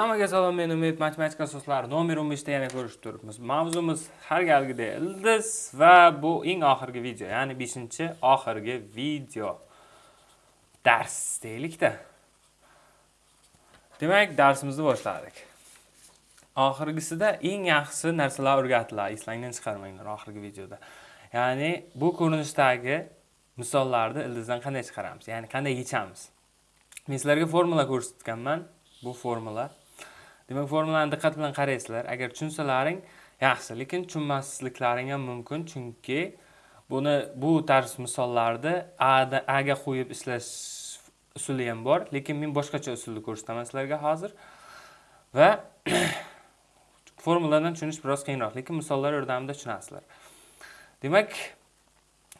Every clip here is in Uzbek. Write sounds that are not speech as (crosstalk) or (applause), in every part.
Hammaga salom, men Umid matematika asoslari nomer 15 da yana ko'rishib turibmiz. Mavzumiz har galgidek ildiz va bu eng oxirgi video, ya'ni 5-oxirgi video. Dars deylikda. Demak, darsimizni boshladik. Oxirgisida eng yaxshi narsalar o'rgatiladi, eslangdan chiqarmanglar oxirgi videoda. Ya'ni bu ko'rinishdagi misollarni ildizdan qanday chiqaramiz, ya'ni qanday yechamiz. Men sizlarga formula ko'rsatganman. Bu formula Demak, formulani diqqat bilan qaraysizlar. Agar tushunsalaring yaxshi, lekin tushunmasliklaring ham mumkin, chunki buni bu tarz misollarda A ga qo'yib ishlash usuli ham bor, lekin men boshqacha usulni ko'rsataman sizlarga hozir. Va (clears throat) formuladan tushunish biroz qiyinroq, lekin misollar yordamida tushunasizlar. Demak,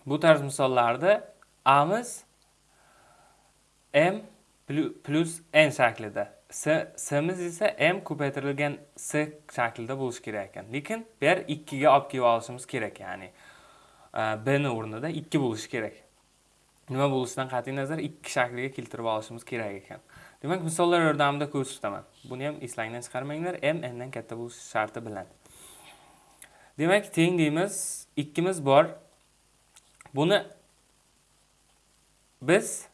bu tarz misollarda Amiz m plus n shaklida s simiz esa m ko'paytirilgan s shaklida bo'lishi kerak ekan. Lekin bu yer 2 ga olib kelib olishimiz kerak ya'ni e, b ni o'rnida 2 bo'lishi kerak. Nima bo'lishidan qat'iy nazar 2 shakliga keltirib olishimiz kerak ekan. Demak misollar yordamida ko'rsataman buni ham eslangdan chiqarmanglar m n dan katta bo'lishi sharti bilan. Demak teng deymiz ikkimiz bor. Buni biz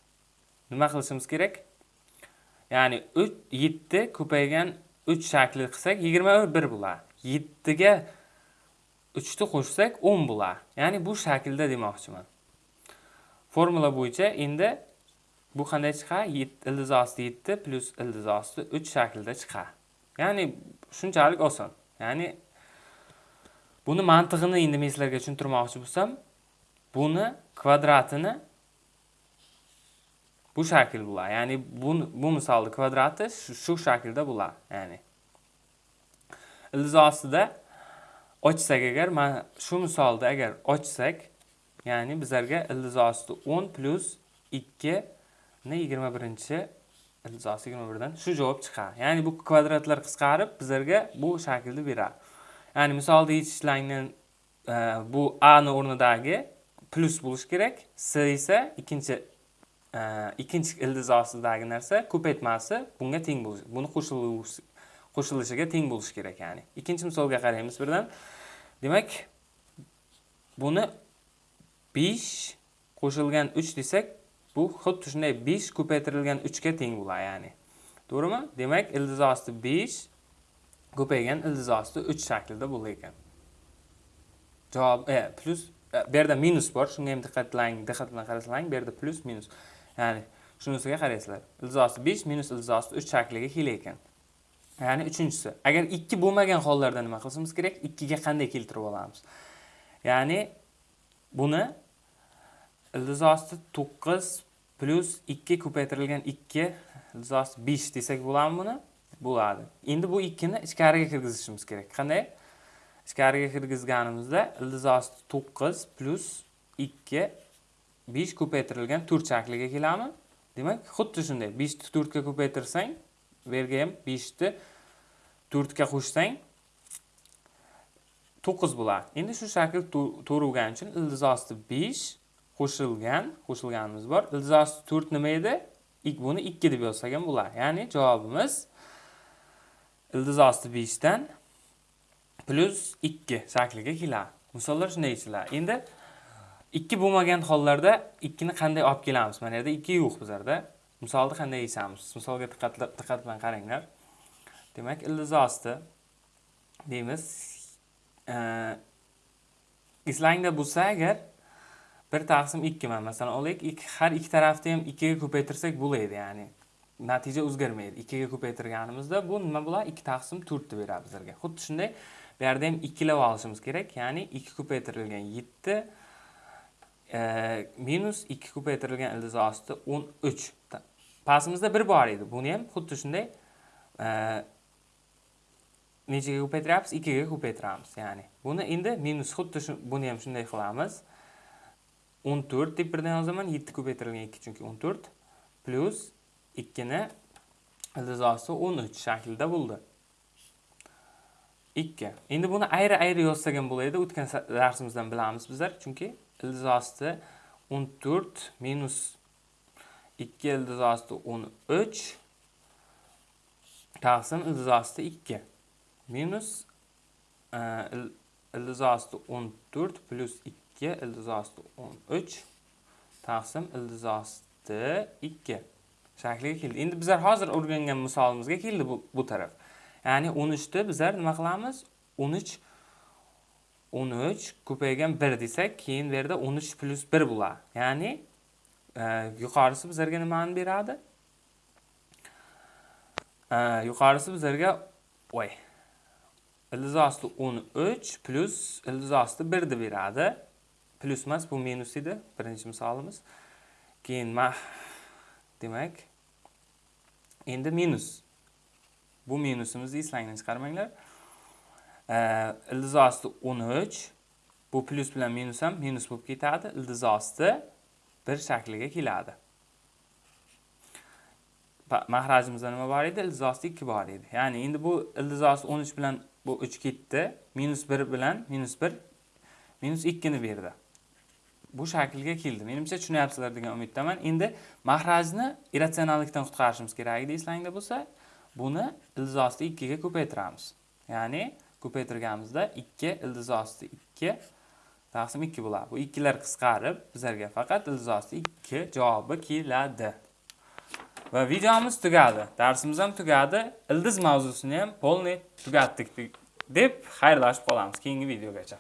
nima qilishimiz kerak? Ya'ni 3 7 ko'paygan 3 shakli qilsak 21 bo'ladi. 7 ga 3 ni qo'shsak 10 bo'ladi. Ya'ni bu shaklda demoqchiman. Formula bo'yicha endi bu qanday chiqadi? ildiz osti 7 plus ildiz osti 3 shaklida chiqadi. Ya'ni shunchalik oson. Ya'ni buni mantig'ini endi men sizlarga tushuntirmoqchi bo'lsam, buni kvadratini bu shakl bo'ladi ya'ni bu bu misolni kvadrati shu shaklda bo'ladi ya'ni ildiz ostida ochsak agar mana shu misolda agar ochsak ya'ni bizlarga ildiz osti 10 plus 2 ni 21 ildiz osti 21 dan shu javob chiqadi ya'ni bu kvadratlar qisqarib bizlarga bu shaklni beradi ya'ni misolda yechishlarni e, bu a ni o'rnidagi plus bo'lishi kerak s esa ikkinchi ikkinchi ildiz ostidagi narsa ko'paytmasi bunga teng bo'lishi buni qo'shilishiga teng bo'lishi kerak ya'ni ikkinchi misolga qaraymiz birdan demak buni 5 qo'shilgan 3 desak bu xuddi shunday 5 ko'paytirilgan 3 ga teng bo'ladi ya'ni to'g'rimi demak ildiz osti 5 ko'paygan ildiz osti 3 shaklida bo'lar ekan javob e, plus e, bu yerda minus bor shunga ham diqqat diqqat bilan qarasalaring bu yerda plus minus Ya'ni shunisiga qaraysizlar. Ildizosi 5 minus ildizosi 3 shakliga kelar ekan. Ya'ni uchinchisi. Agar 2 bo'lmagan hollarda nima qilishimiz kerak? 2 ga qanday keltirib olamiz? Ya'ni buni ildizosi 9 plus 2 ko'paytirilgan 2 ildizosi 5 desak bo'ladimi buni? Bo'ladi. Endi bu 2 ni ichkariga kirgizishimiz kerak. Qanday? Ichkariga kirgizganimizda ildizosi 9 plus 2 5 ko'paytirilgan 4 shakliga kelami? Demak, xuddi shunday 5 ni 4 ga ko'paytirsang, bu yerga ham 5 ni 4 ga qo'shsang 9 bo'ladi. Endi shu shakl to'ruvgan uchun ildiz osti 5 qo'shilgan, qo'shilganimiz bor. Ildiz osti 4 nima edi? Ik Buni 2 deb yozsak ham bo'ladi. Ya'ni javobimiz ildiz osti 5 dan 2 shakliga keladi. Misollar shunday yechiladi. Endi 2 bo'lmagan hollarda 2 ni qanday olib kelamiz? Mana yerda 2 yo'q bizlarda. Misolni qanday yechamiz? Misolga diqqat diqqat bilan qaranglar. Demak, ildiz osti deymiz. Eslangda bo'lsa agar 1 taqsim 2 man masalan olaylik, har ikki tarafni ham 2 ga ko'paytirsak bo'ladi, ya'ni natija o'zgarmaydi. 2 ga ko'paytirganimizda bu nima bo'ladi? 2 taqsim 4 deb beradi bizlarga. Xuddi shunday bu yerda ham 2 lab olishimiz kerak, ya'ni 2 ko'paytirilgan 7 minus 2 ko'paytirilgan ildiz osti 13. Pastimizda 1 bor edi. Buni ham xuddi shunday nechaga ko'paytiryapmiz? 2 ga ko'paytiramiz. Ya'ni buni endi minus xuddi shu buni ham shunday qilamiz. 14 deb birdan yozaman. 7 ko'paytirilgan 2 chunki 14 plus 2 ni ildiz osti 13 shaklida bo'ldi. 2. Endi buni ayri-ayri yozsak ham bo'ladi. O'tgan darsimizdan bilamiz bizlar, chunki ildiz osti 14 minus 2 ildiz osti 13 taqsim ildiz osti 2 minus ildiz osti 14 plus 2 ildiz osti 13 taqsim ildiz osti 2 shakliga keldi. Endi bizlar hozir o'rgangan misolimizga keldi bu, bu taraf. Ya'ni 13 ni bizlar nima qilamiz? 13 13 ko'paygan 1 desak, keyin bu yerda 13 plus 1 bo'ladi. Ya'ni e, yuqorisi bizlarga nimani beradi? E, yuqorisi bizlarga voy. Ildiz osti 13 plus ildiz osti 1 deb beradi. Plus emas, bu minus edi, birinchi misolimiz. Keyin ma demak endi minus. Bu minusimizni eslangdan chiqarmanglar. Э, e, ildiz osti 13 bu plus bilan minus ham minus bo'lib ketadi. Ildiz osti 1 shakliga keladi. Mahrajimizda nima bor edi? Ildiz osti 2 bor edi. Ya'ni endi bu ildiz osti 13 bilan bu 3 ketdi. Minus 1 bilan minus 1 minus 2 ni berdi. Bu shaklga keldi. Menimcha tushunyapsizlar degan umiddaman. Endi mahrajni irratsionallikdan qutqarishimiz kerak edi eslangda bo'lsa, buni ildiz osti 2 ga ko'paytiramiz. Ya'ni ko'paytirganimizda 2 ildiz osti 2 taqsim 2 bo'ladi. Bu ikkilar qisqarib bizlarga faqat ildiz osti 2 javobi keladi. Va videomiz tugadi. Darsimiz ham tugadi. Ildiz mavzusini ham polni tugatdik deb xayrlashib qolamiz keyingi videogacha.